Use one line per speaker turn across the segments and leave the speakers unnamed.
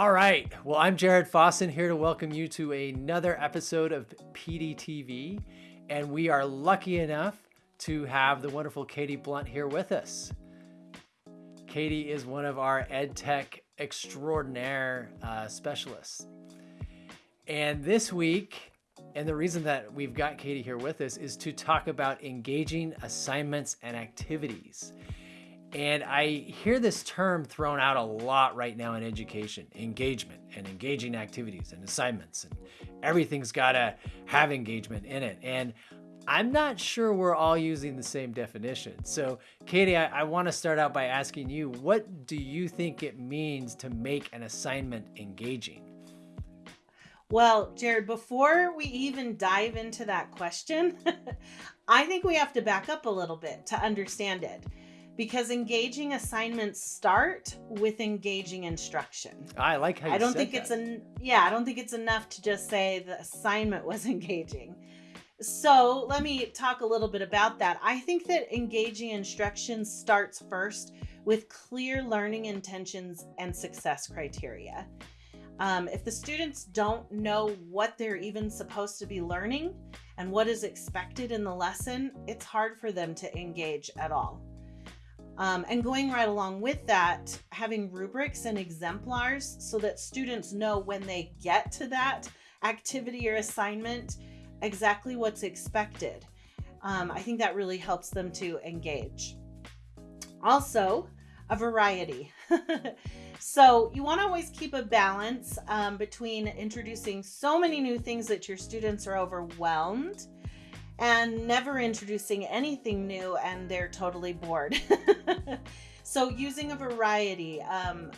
All right. Well, I'm Jared Fossen here to welcome you to another episode of PDTV. And we are lucky enough to have the wonderful Katie Blunt here with us. Katie is one of our EdTech extraordinaire uh, specialists. And this week, and the reason that we've got Katie here with us is to talk about engaging assignments and activities. And I hear this term thrown out a lot right now in education engagement and engaging activities and assignments, and everything's got to have engagement in it. And I'm not sure we're all using the same definition. So, Katie, I, I want to start out by asking you what do you think it means to make an assignment engaging?
Well, Jared, before we even dive into that question, I think we have to back up a little bit to understand it because engaging assignments start with engaging instruction.
I like how
I don't think
that.
it's an yeah, I don't think it's enough to just say the assignment was engaging. So, let me talk a little bit about that. I think that engaging instruction starts first with clear learning intentions and success criteria. Um, if the students don't know what they're even supposed to be learning and what is expected in the lesson, it's hard for them to engage at all. Um, and going right along with that, having rubrics and exemplars so that students know when they get to that activity or assignment exactly what's expected. Um, I think that really helps them to engage. Also, a variety. so, you want to always keep a balance um, between introducing so many new things that your students are overwhelmed and never introducing anything new and they're totally bored. so, using a variety um,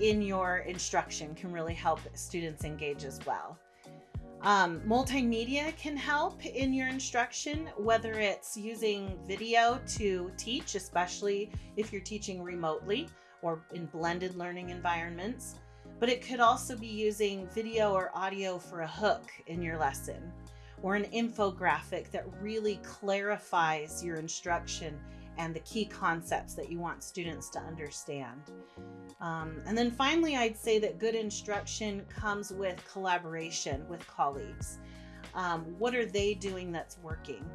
in your instruction can really help students engage as well. Um, multimedia can help in your instruction, whether it's using video to teach, especially if you're teaching remotely or in blended learning environments. But it could also be using video or audio for a hook in your lesson or an infographic that really clarifies your instruction and the key concepts that you want students to understand. Um, and then finally, I'd say that good instruction comes with collaboration with colleagues. Um, what are they doing that's working?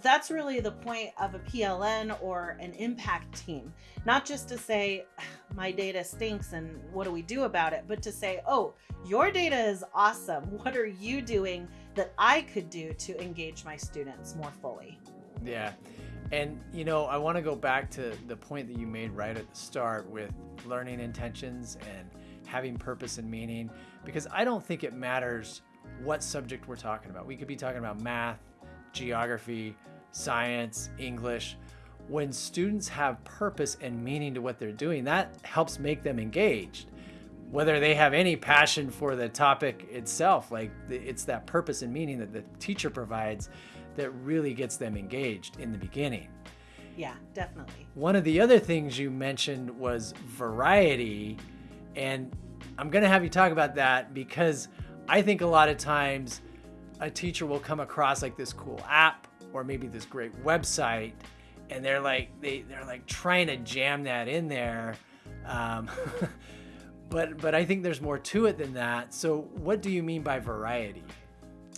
That's really the point of a PLN or an impact team. Not just to say, my data stinks and what do we do about it, but to say, oh, your data is awesome. What are you doing that I could do to engage my students more fully?
Yeah. And, you know, I want to go back to the point that you made right at the start with learning intentions and having purpose and meaning, because I don't think it matters what subject we're talking about. We could be talking about math, geography, science, English. When students have purpose and meaning to what they're doing, that helps make them engaged. Whether they have any passion for the topic itself, like it's that purpose and meaning that the teacher provides that really gets them engaged in the beginning.
Yeah, definitely.
One of the other things you mentioned was variety. And I'm going to have you talk about that because I think a lot of times a teacher will come across like this cool app or maybe this great website and they're like they, they're like trying to jam that in there um, but but i think there's more to it than that so what do you mean by variety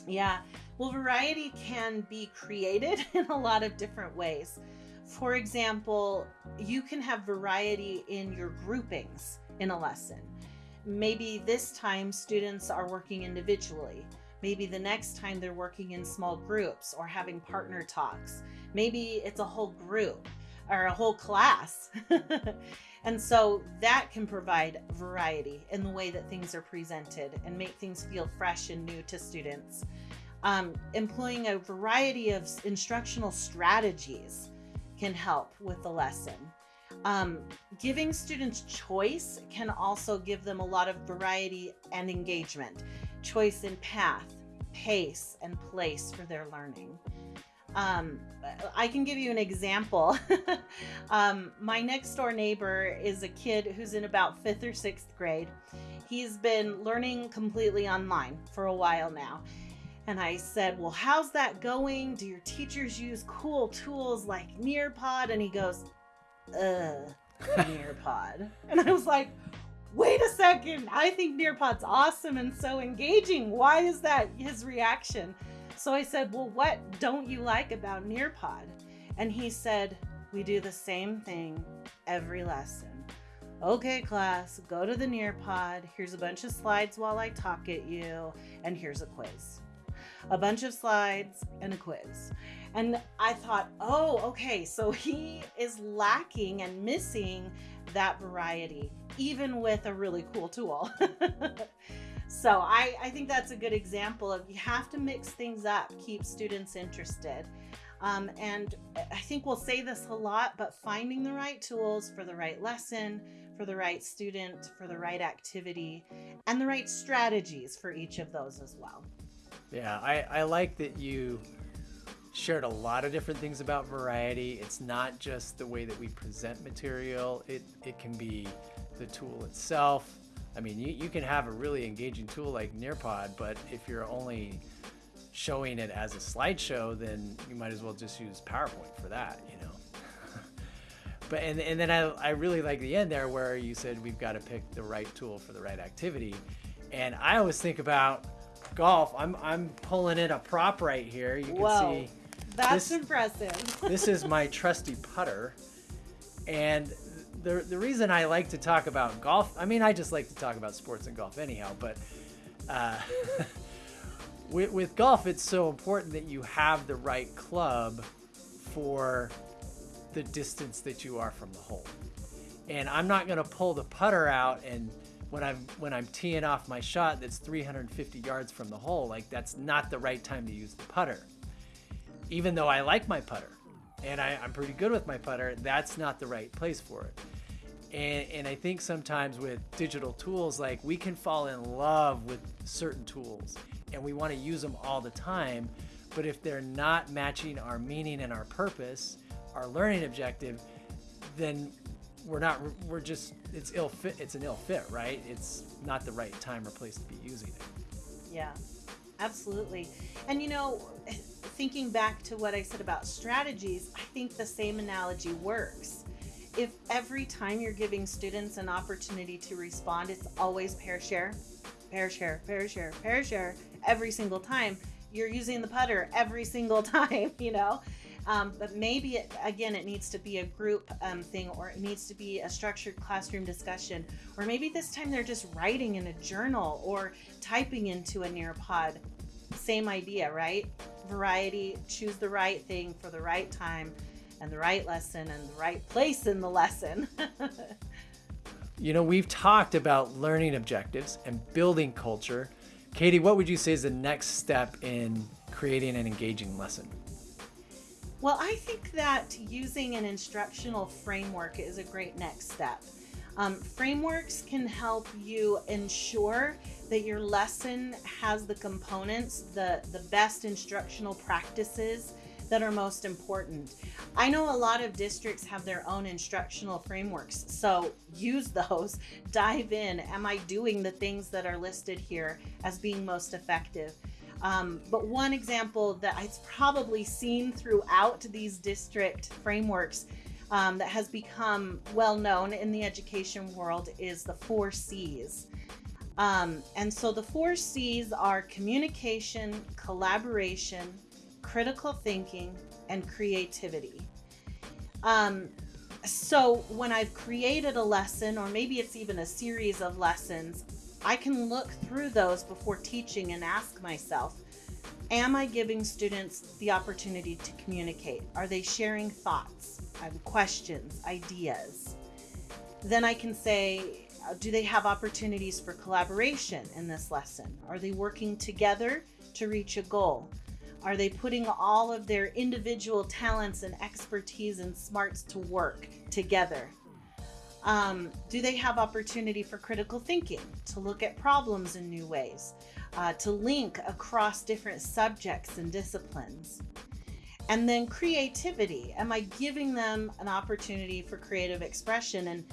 yeah well, variety can be created in a lot of different ways. For example, you can have variety in your groupings in a lesson. Maybe this time students are working individually. Maybe the next time they're working in small groups or having partner talks. Maybe it's a whole group or a whole class. and so that can provide variety in the way that things are presented and make things feel fresh and new to students um, employing a variety of instructional strategies can help with the lesson. Um, giving students choice can also give them a lot of variety and engagement. Choice in path, pace, and place for their learning. Um, I can give you an example. um, my next door neighbor is a kid who's in about fifth or sixth grade. He's been learning completely online for a while now. And I said, Well, how's that going? Do your teachers use cool tools like Nearpod? And he goes, Ugh, Nearpod. and I was like, wait a second, I think Nearpod's awesome and so engaging. Why is that his reaction? So I said, well, what don't you like about Nearpod? And he said, we do the same thing every lesson. Okay, class, go to the Nearpod. Here's a bunch of slides while I talk at you, and here's a quiz. A bunch of slides and a quiz. And I thought, oh, okay, so he is lacking and missing that variety, even with a really cool tool. so I, I think that's a good example of you have to mix things up, keep students interested. Um, and I think we'll say this a lot, but finding the right tools for the right lesson, for the right student, for the right activity, and the right strategies for each of those as well.
Yeah, I, I like that you shared a lot of different things about variety. It's not just the way that we present material, it, it can be the tool itself. I mean, you, you can have a really engaging tool like Nearpod, but if you're only showing it as a slideshow, then you might as well just use PowerPoint for that, you know? but and, and then I, I really like the end there where you said we've got to pick the right tool for the right activity. And I always think about golf. I'm, I'm pulling in a prop right here. You can
Whoa,
see
that's
this-
impressive.
this is my trusty putter. And the, the reason I like to talk about golf, I mean, I just like to talk about sports and golf anyhow, but uh, with, with golf, it's so important that you have the right club for the distance that you are from the hole. And I'm not going to pull the putter out and when I'm when I'm teeing off my shot that's 350 yards from the hole, like that's not the right time to use the putter even though I like my putter and I, am pretty good with my putter, that's not the right place for it. And, and I think sometimes with digital tools, like we can fall in love with certain tools and we want to use them all the time. But if they're not matching our meaning and our purpose, our learning objective, then we're not, we're just, it's ill fit, it's an ill fit, right? It's not the right time or place to be using it.
Yeah, absolutely. And you know, thinking back to what I said about strategies, I think the same analogy works. If every time you're giving students an opportunity to respond, it's always pair share, pair share, pair share, pair share every single time, you're using the putter every single time, you know? Um, but maybe it, again, it needs to be a group um, thing or it needs to be a structured classroom discussion. Or maybe this time they're just writing in a journal or typing into a Nearpod. Same idea, right? Variety, choose the right thing for the right time and the right lesson and the right place in the lesson.
You know, we've talked about learning objectives and building culture. Katie, what would you say is the next step in creating an engaging lesson?
Well, I think that using an instructional framework is a great next step. Um, frameworks can help you ensure that your lesson has the components, the, the best instructional practices that are most important. I know a lot of districts have their own instructional frameworks, so use those, dive in. Am I doing the things that are listed here as being most effective? Um, but one example that I've probably seen throughout these district frameworks um, that has become well known in the education world is the four C's. Um, and so the four C's are communication, collaboration, critical thinking, and creativity. Um, so when I've created a lesson, or maybe it's even a series of lessons, I can look through those before teaching and ask myself, am I giving students the opportunity to communicate? Are they sharing thoughts, questions, ideas? Then I can say, uh, do they have opportunities for collaboration in this lesson? Are they working together to reach a goal? Are they putting all of their individual talents and expertise and smarts to work together? Um, do they have opportunity for critical thinking, to look at problems in new ways, uh, to link across different subjects and disciplines? And then creativity. Am I giving them an opportunity for creative expression? And,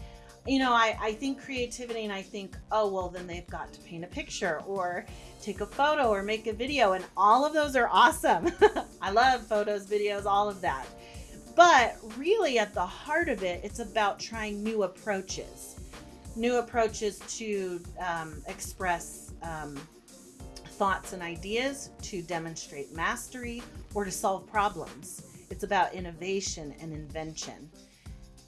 you know, I, I think creativity and I think, oh, well, then they've got to paint a picture or take a photo or make a video. And all of those are awesome. I love photos, videos, all of that. But really, at the heart of it, it's about trying new approaches. new approaches to um, express um, thoughts and ideas, to demonstrate mastery, or to solve problems. It's about innovation and invention.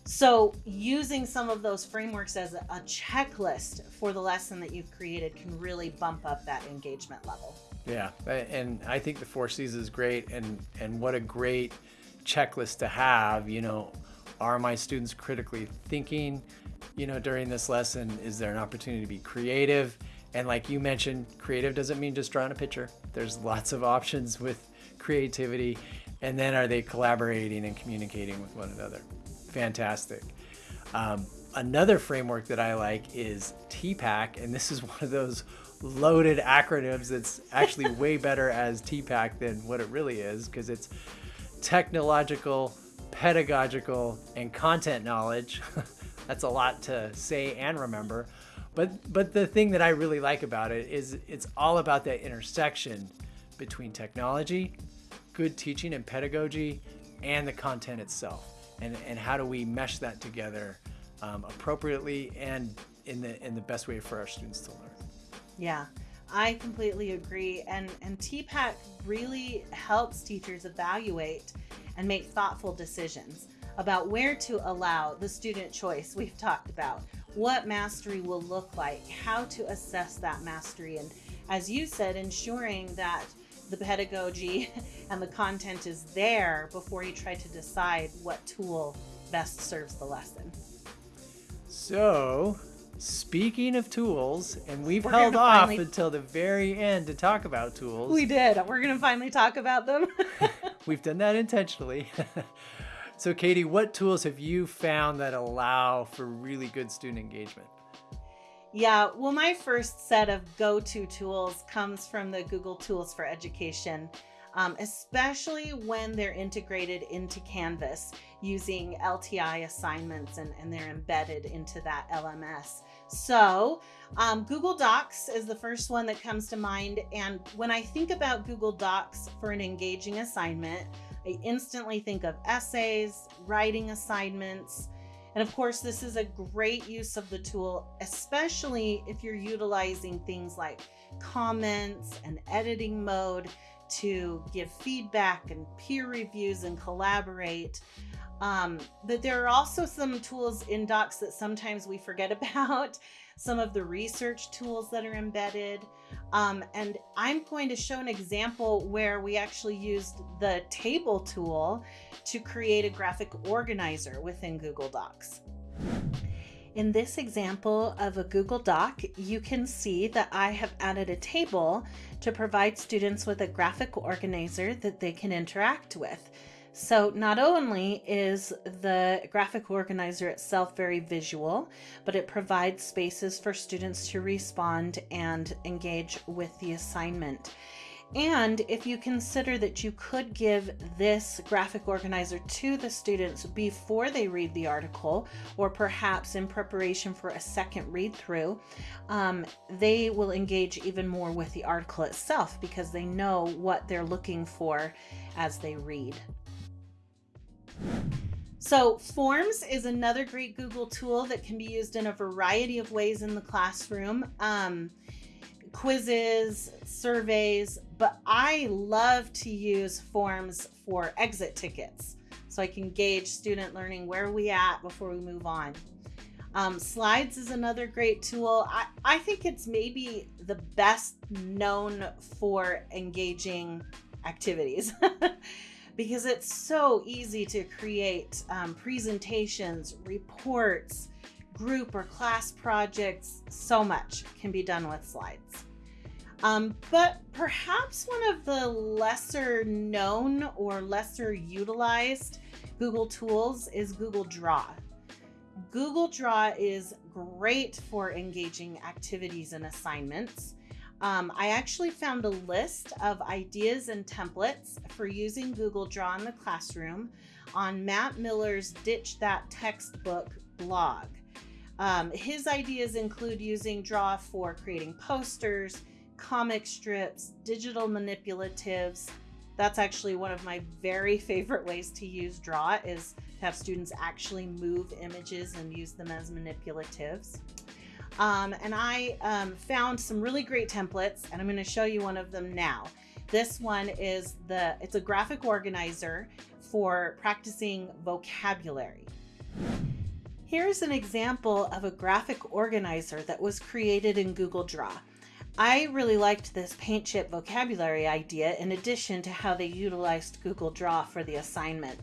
So, using some of those frameworks as a checklist for the lesson that you've created can really bump up that engagement level.
Yeah, and I think the four C's is great, and and what a great checklist to have. You know, are my students critically thinking? You know, during this lesson, is there an opportunity to be creative? And like you mentioned, creative doesn't mean just drawing a picture. There's lots of options with creativity. And then are they collaborating and communicating with one another? Fantastic. Um, another framework that I like is TPACK, and this is one of those loaded acronyms that's actually way better as TPACK than what it really is because it's technological, pedagogical, and content knowledge. that's a lot to say and remember. But but the thing that I really like about it is it's all about that intersection between technology, good teaching and pedagogy, and the content itself and, and how do we mesh that together um, appropriately and in the in the best way for our students to learn.
Yeah, I completely agree. And and TPACK really helps teachers evaluate and make thoughtful decisions about where to allow the student choice we've talked about, what mastery will look like, how to assess that mastery, and as you said, ensuring that the pedagogy and the content is there before you try to decide what tool best serves the lesson.
So, speaking of tools, and we've We're held off finally... until the very end to talk about tools.
We did. We're going to finally talk about them.
we've done that intentionally. so, Katie, what tools have you found that allow for really good student engagement?
Yeah, well, my first set of go to tools comes from the Google Tools for Education, um, especially when they're integrated into Canvas using LTI assignments and, and they're embedded into that LMS. So, um, Google Docs is the first one that comes to mind. And when I think about Google Docs for an engaging assignment, I instantly think of essays, writing assignments, and of course, this is a great use of the tool, especially if you're utilizing things like comments and editing mode to give feedback and peer reviews and collaborate. Um, but there are also some tools in Docs that sometimes we forget about, some of the research tools that are embedded. Um, and I'm going to show an example where we actually used the table tool to create a graphic organizer within Google Docs. In this example of a Google Doc, you can see that I have added a table to provide students with a graphic organizer that they can interact with. So not only is the graphic organizer itself very visual, but it provides spaces for students to respond and engage with the assignment. And if you consider that you could give this graphic organizer to the students before they read the article, or perhaps in preparation for a second read through, um, they will engage even more with the article itself because they know what they're looking for as they read. So, Forms is another great Google tool that can be used in a variety of ways in the classroom. Um, quizzes, surveys, but I love to use Forms for exit tickets so I can gauge student learning where we at before we move on. Um, slides is another great tool. I, I think it's maybe the best known for engaging activities. because it's so easy to create um, presentations, reports, group or class projects. So much can be done with slides. Um, but perhaps one of the lesser known or lesser utilized Google tools is Google Draw. Google Draw is great for engaging activities and assignments. Um, I actually found a list of ideas and templates for using Google Draw in the classroom on Matt Miller's Ditch That Textbook blog. Um, his ideas include using Draw for creating posters, comic strips, digital manipulatives. That's actually one of my very favorite ways to use Draw is to have students actually move images and use them as manipulatives. Um, and I um, found some really great templates, and I'm going to show you one of them now. This one is the, it's a graphic organizer for practicing vocabulary. Here's an example of a graphic organizer that was created in Google Draw. I really liked this paint chip vocabulary idea in addition to how they utilized Google Draw for the assignment.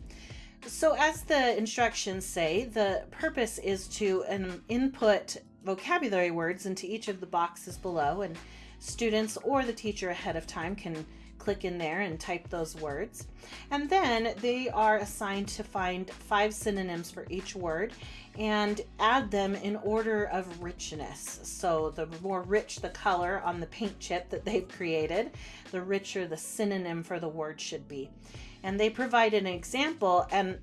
So as the instructions say, the purpose is to um, input vocabulary words into each of the boxes below and students or the teacher ahead of time can click in there and type those words. And then they are assigned to find five synonyms for each word and add them in order of richness. So the more rich the color on the paint chip that they've created, the richer the synonym for the word should be. And they provide an example and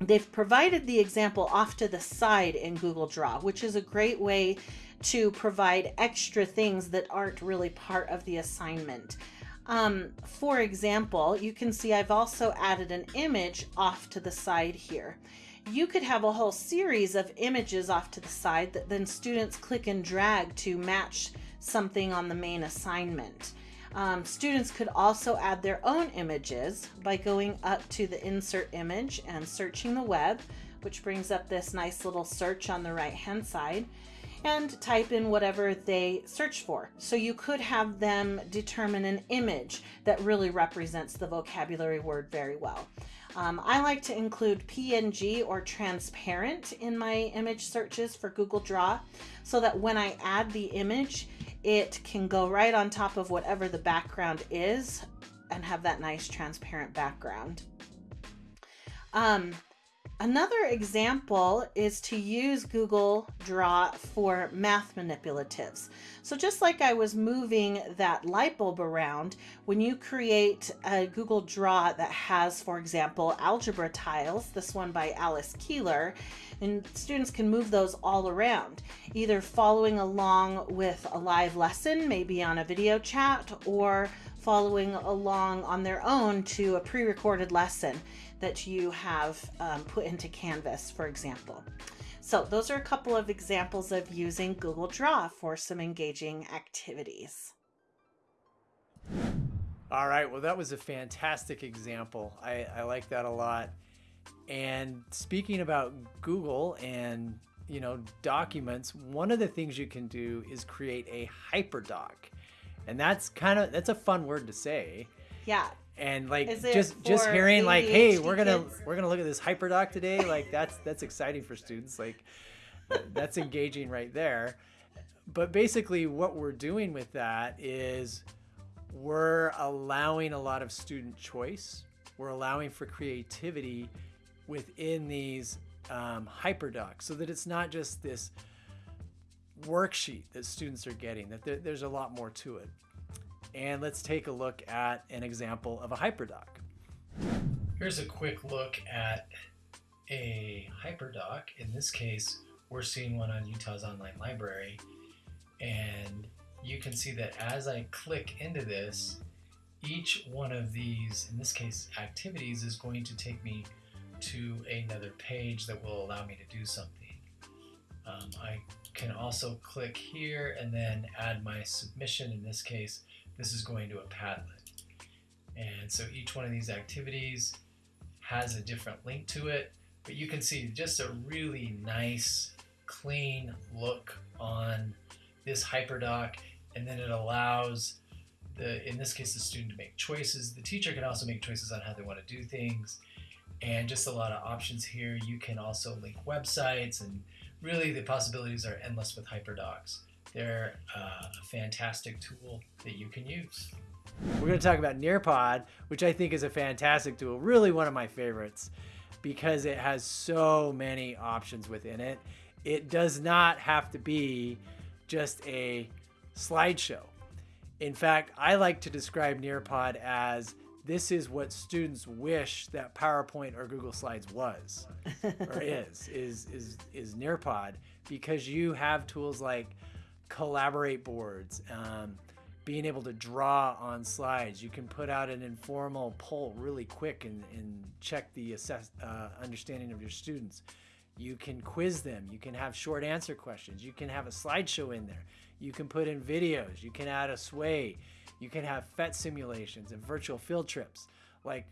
they've provided the example off to the side in Google Draw, which is a great way to provide extra things that aren't really part of the assignment. Um, for example, you can see I've also added an image off to the side here. You could have a whole series of images off to the side that then students click and drag to match something on the main assignment. Um, students could also add their own images by going up to the insert image and searching the web, which brings up this nice little search on the right hand side and type in whatever they search for. So you could have them determine an image that really represents the vocabulary word very well. Um, I like to include PNG or transparent in my image searches for Google Draw so that when I add the image, it can go right on top of whatever the background is and have that nice transparent background. Um, Another example is to use Google Draw for math manipulatives. So just like I was moving that light bulb around, when you create a Google Draw that has, for example, algebra tiles, this one by Alice Keeler, and students can move those all around, either following along with a live lesson, maybe on a video chat, or following along on their own to a pre-recorded lesson that you have um, put into Canvas, for example. So those are a couple of examples of using Google Draw for some engaging activities.
All right, well, that was a fantastic example. I, I like that a lot. And speaking about Google and you know documents, one of the things you can do is create a hyperdoc, and that's kind of that's a fun word to say.
Yeah,
and like just just hearing like hey we're gonna kids? we're gonna look at this hyperdoc today like that's that's exciting for students like that's engaging right there but basically what we're doing with that is we're allowing a lot of student choice we're allowing for creativity within these um, hyperdocs so that it's not just this worksheet that students are getting that there, there's a lot more to it and let's take a look at an example of a hyperdoc. Here's a quick look at a hyperdoc. In this case, we're seeing one on Utah's Online Library. And you can see that as I click into this, each one of these, in this case, activities is going to take me to another page that will allow me to do something. Um, I can also click here and then add my submission. In this case, this is going to a Padlet. And so each one of these activities has a different link to it, but you can see just a really nice, clean look on this hyperdoc, and then it allows the, in this case, the student to make choices. The teacher can also make choices on how they want to do things, and just a lot of options here. You can also link websites, and really the possibilities are endless with hyperdocs. They're uh, a fantastic tool that you can use. We're going to talk about Nearpod, which I think is a fantastic tool, really one of my favorites because it has so many options within it. It does not have to be just a slideshow. In fact, I like to describe Nearpod as this is what students wish that PowerPoint or Google Slides was or is is is is Nearpod because you have tools like collaborate boards, um, being able to draw on slides. You can put out an informal poll really quick and, and check the assess, uh, understanding of your students. You can quiz them. You can have short answer questions. You can have a slideshow in there. You can put in videos. You can add a sway. You can have PhET simulations and virtual field trips. Like,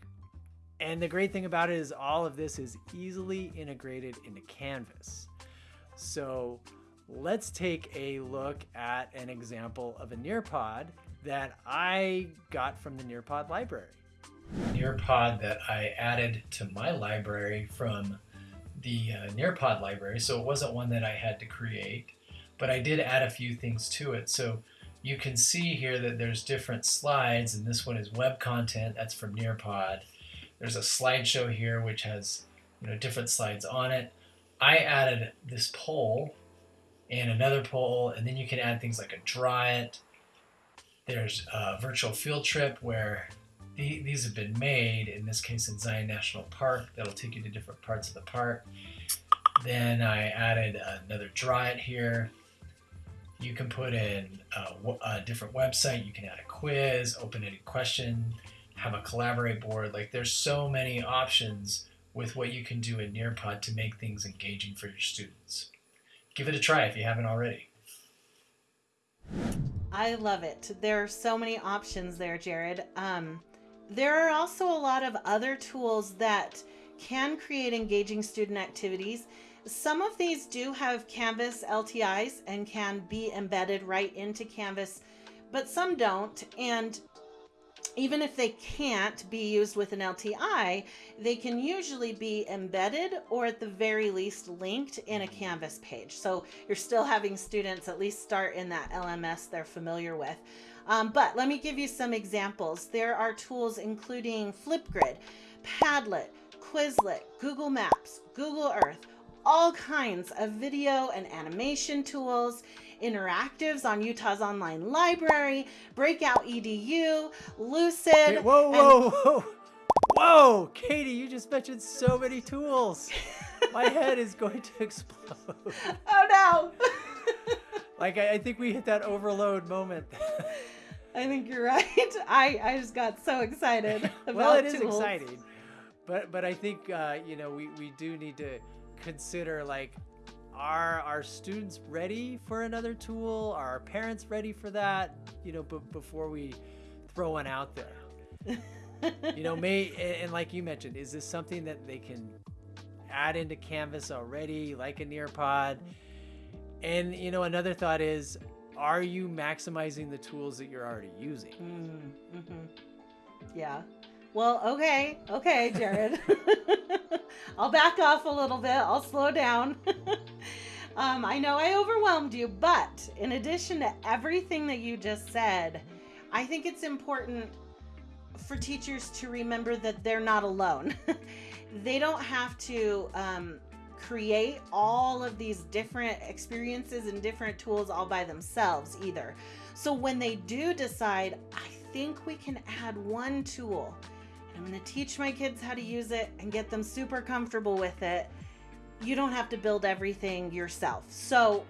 and the great thing about it is all of this is easily integrated into Canvas. So let's take a look at an example of a Nearpod that I got from the Nearpod library. Nearpod that I added to my library from the uh, Nearpod library, so it wasn't one that I had to create, but I did add a few things to it. So you can see here that there's different slides, and this one is web content, that's from Nearpod. There's a slideshow here which has you know different slides on it. I added this poll and another poll, and then you can add things like a draw it. There's a virtual field trip where the, these have been made, in this case in Zion National Park, that'll take you to different parts of the park. Then I added another draw it here. You can put in a, a different website, you can add a quiz, open any question, have a collaborate board. Like there's so many options with what you can do in Nearpod to make things engaging for your students. Give it a try if you haven't already.
I love it. There are so many options there, Jared. Um, there are also a lot of other tools that can create engaging student activities. Some of these do have Canvas LTIs and can be embedded right into Canvas, but some don't. And even if they can't be used with an LTI, they can usually be embedded or at the very least linked in a Canvas page. So you're still having students at least start in that LMS they're familiar with. Um, but let me give you some examples. There are tools including Flipgrid, Padlet, Quizlet, Google Maps, Google Earth, all kinds of video and animation tools interactives on Utah's online library, Breakout EDU, Lucid.
Whoa, whoa, and... whoa. Whoa, Katie, you just mentioned so many tools. My head is going to explode.
Oh no.
like I, I think we hit that overload moment.
I think you're right. I, I just got so excited.
about well, it is exciting, but but I think uh, you know we, we do need to consider like are our students ready for another tool? Are our parents ready for that? You know, b- before we throw one out there. you know, may and like you mentioned, is this something that they can add into Canvas already, like a Nearpod? And you know, another thought is, are you maximizing the tools that you're already using?
Mm, mm-hmm. Yeah. Well, okay, okay, Jared. I'll back off a little bit. I'll slow down. um, I know I overwhelmed you, but in addition to everything that you just said, I think it's important for teachers to remember that they're not alone. they don't have to um, create all of these different experiences and different tools all by themselves either. So when they do decide, I think we can add one tool I'm going to teach my kids how to use it and get them super comfortable with it. You don't have to build everything yourself. So,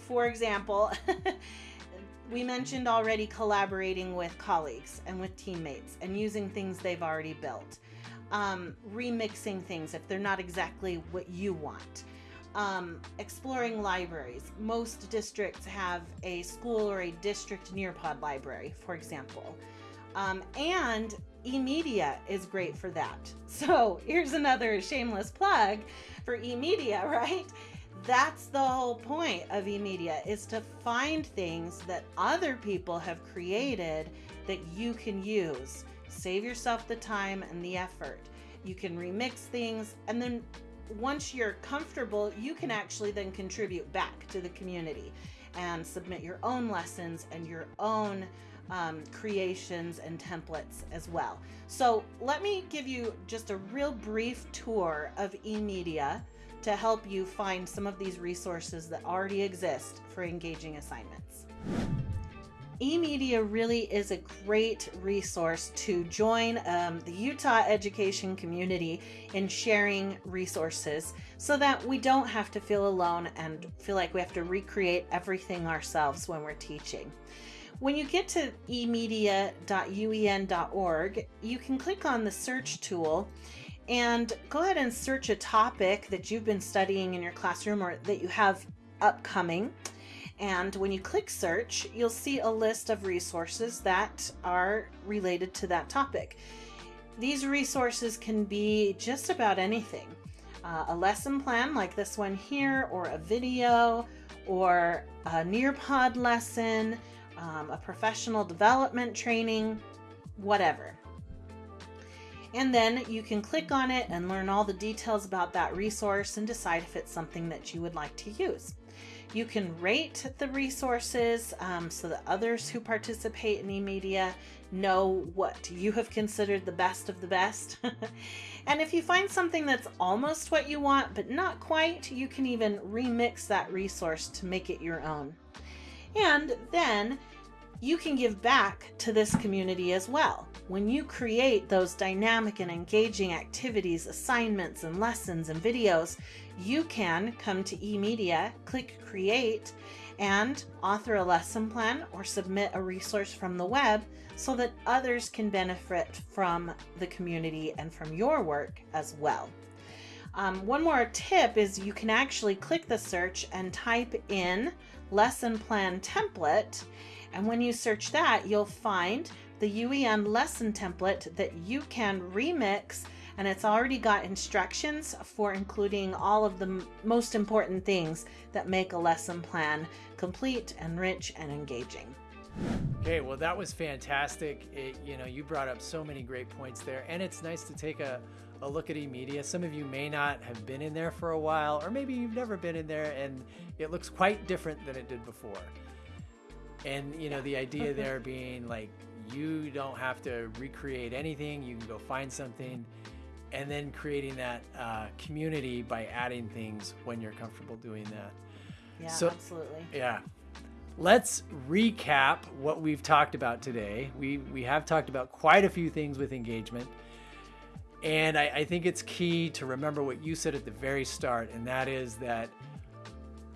for example, we mentioned already collaborating with colleagues and with teammates and using things they've already built. Um, remixing things if they're not exactly what you want. Um, exploring libraries. Most districts have a school or a district Nearpod library, for example. Um, and eMedia is great for that. So here's another shameless plug for eMedia, right? That's the whole point of eMedia is to find things that other people have created that you can use. Save yourself the time and the effort. You can remix things and then once you're comfortable, you can actually then contribute back to the community and submit your own lessons and your own um, creations and templates as well. So let me give you just a real brief tour of eMedia to help you find some of these resources that already exist for engaging assignments. eMedia really is a great resource to join um, the Utah education community in sharing resources so that we don't have to feel alone and feel like we have to recreate everything ourselves when we're teaching. When you get to emedia.uen.org, you can click on the search tool and go ahead and search a topic that you've been studying in your classroom or that you have upcoming. And when you click search, you'll see a list of resources that are related to that topic. These resources can be just about anything. Uh, a lesson plan like this one here, or a video, or a Nearpod lesson, um, a professional development training, whatever. And then you can click on it and learn all the details about that resource and decide if it's something that you would like to use. You can rate the resources um, so that others who participate in eMedia know what you have considered the best of the best. and if you find something that's almost what you want but not quite, you can even remix that resource to make it your own. And then you can give back to this community as well. When you create those dynamic and engaging activities, assignments, and lessons and videos, you can come to eMedia, click Create, and author a lesson plan or submit a resource from the web so that others can benefit from the community and from your work as well. Um, one more tip is you can actually click the search and type in lesson plan template and when you search that, you'll find the UEN lesson template that you can remix and it's already got instructions for including all of the most important things that make a lesson plan complete and rich and engaging.
Okay, well that was fantastic. It, you know, you brought up so many great points there and it's nice to take a, a look at eMedia. Some of you may not have been in there for a while or maybe you've never been in there and it looks quite different than it did before. And you know, the idea there being like you don't have to recreate anything. You can go find something, and then creating that uh, community by adding things when you're comfortable doing that.
Yeah, so, absolutely.
Yeah. Let's recap what we've talked about today. We we have talked about quite a few things with engagement. And I, I think it's key to remember what you said at the very start, and that is that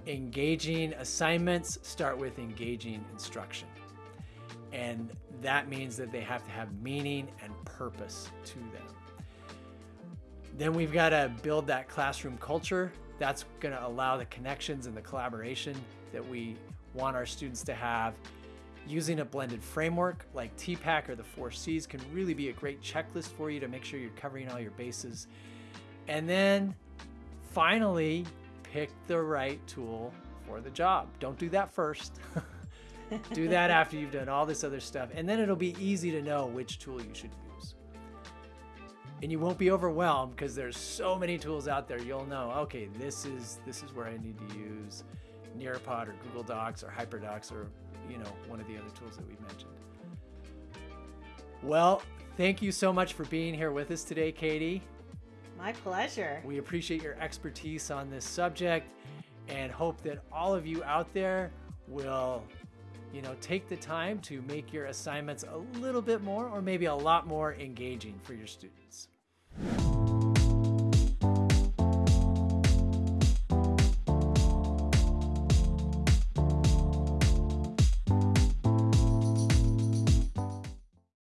engaging assignments start with engaging instruction. And that means that they have to have meaning and purpose to them. Then we've got to build that classroom culture. That's going to allow the connections and the collaboration that we want our students to have. Using a blended framework like TPACK or the four C's can really be a great checklist for you to make sure you're covering all your bases. And then finally, pick the right tool for the job. Don't do that first. do that after you've done all this other stuff, and then it'll be easy to know which tool you should use. And you won't be overwhelmed because there's so many tools out there. You'll know, okay, this is this is where I need to use Nearpod or Google Docs or HyperDocs or you know one of the other tools that we've mentioned. Well, thank you so much for being here with us today, Katie.
My pleasure.
We appreciate your expertise on this subject and hope that all of you out there will you know take the time to make your assignments a little bit more or maybe a lot more engaging for your students.